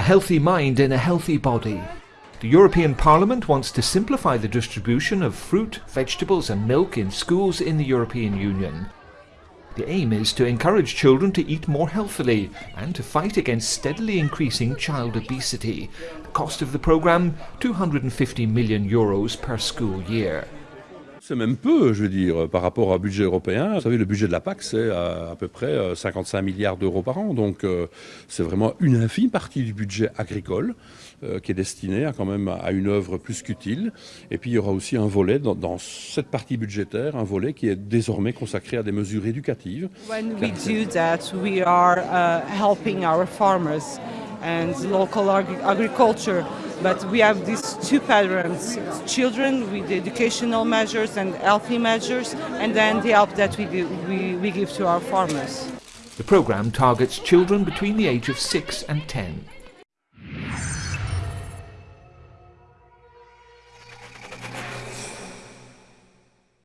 A healthy mind in a healthy body. The European Parliament wants to simplify the distribution of fruit, vegetables and milk in schools in the European Union. The aim is to encourage children to eat more healthily and to fight against steadily increasing child obesity. The cost of the programme, 250 million euros per school year. C'est même peu, je veux dire, par rapport au budget européen. Vous savez, le budget de la PAC, c'est à, peu près 55 milliards d'euros par an. Donc, c'est vraiment une infime partie du budget agricole qui est destiné à, quand même à une œuvre plus qu'utile. Et puis, il y aura aussi un volet dans, cette partie budgétaire, un volet qui est désormais consacré à des mesures éducatives. When we do that, we are uh, helping our farmers and local ag agriculture. But we have these two patterns, children with educational measures and healthy measures, and then the help that we, we, we give to our farmers. The programme targets children between the age of 6 and 10.